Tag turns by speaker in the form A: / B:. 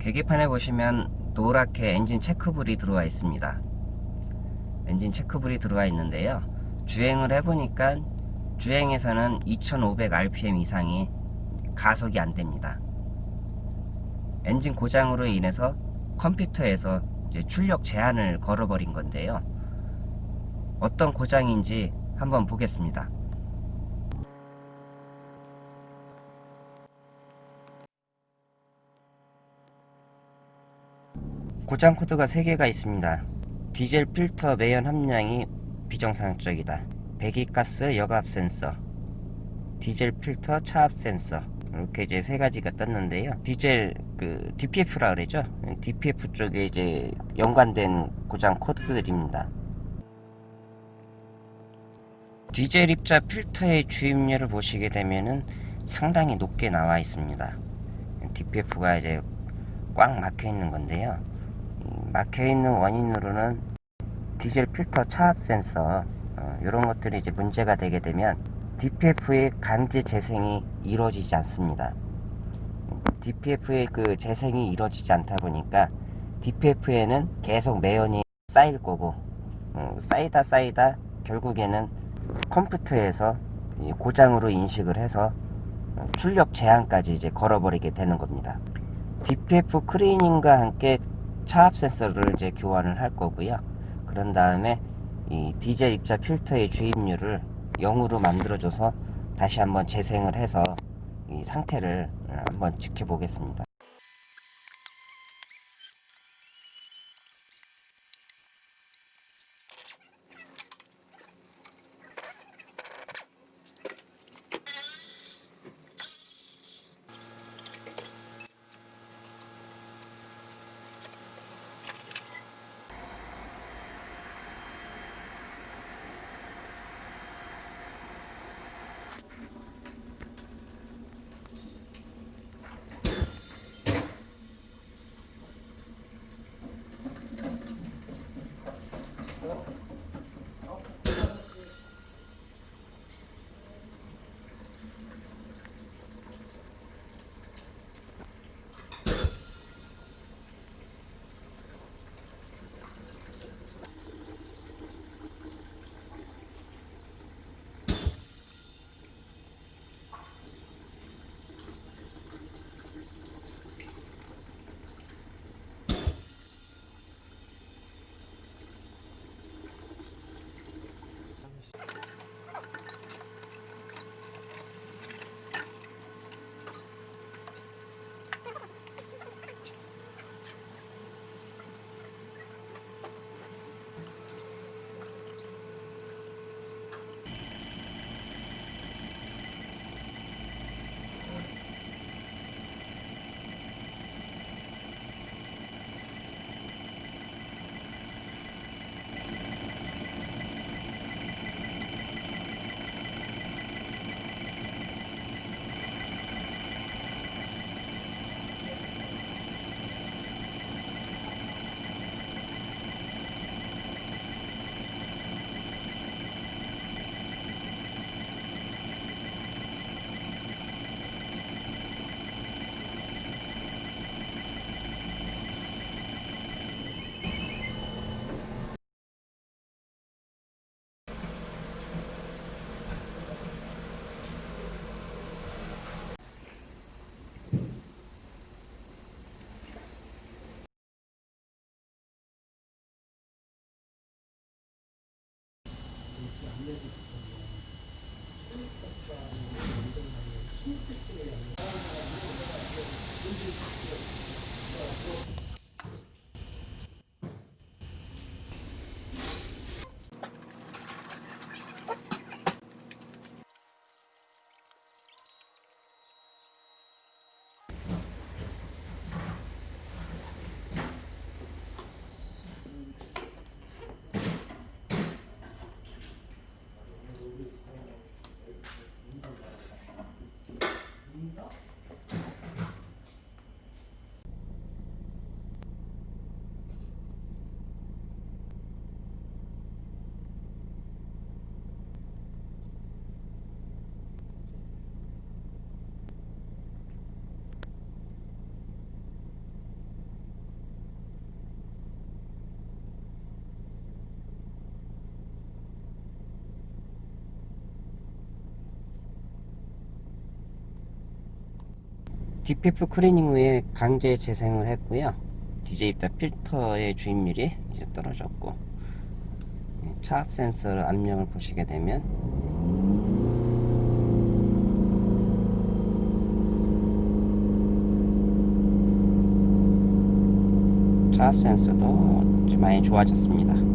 A: 계기판에 보시면 노랗게 엔진 체크불이 들어와 있습니다. 엔진 체크불이 들어와 있는데요. 주행을 해보니까 주행에서는 2500rpm 이상이 가속이 안 됩니다. 엔진 고장으로 인해서 컴퓨터에서 출력 제한을 걸어버린 건데요. 어떤 고장인지 한번 보겠습니다. 고장 코드가 3개가 있습니다. 디젤 필터 매연 함량이 비정상적이다. 배기가스 여과압 센서, 디젤 필터 차압 센서 이렇게 이제 세 가지가 떴는데요. 디젤 그 DPF라 그러죠. DPF 쪽에 이제 연관된 고장 코드들입니다. 디젤 입자 필터의 주입률을 보시게 되면은 상당히 높게 나와 있습니다. DPF가 이제 꽉 막혀 있는 건데요. 막혀 있는 원인으로는 디젤 필터 차압 센서 어, 이런 것들이 이제 문제가 되게 되면 DPF의 강제 재생이 이루어지지 않습니다. DPF의 그 재생이 이루어지지 않다 보니까 DPF에는 계속 매연이 쌓일 거고 어, 쌓이다 쌓이다 결국에는 컴퓨터에서 고장으로 인식을 해서 출력 제한까지 이제 걸어버리게 되는 겁니다. DPF 클리닝과 함께 차압 센서를 이제 교환을 할 거고요. 그런 다음에 이 디젤 입자 필터의 주입률을 0으로 만들어줘서 다시 한번 재생을 해서 이 상태를 한번 지켜보겠습니다. Thank you. DPF 클리닝 후에 강제 재생을 했고요. 디젤 입자 필터의 주입률이 이제 떨어졌고 예, 차압 센서 압력을 보시게 되면 차압 센서도 많이 좋아졌습니다.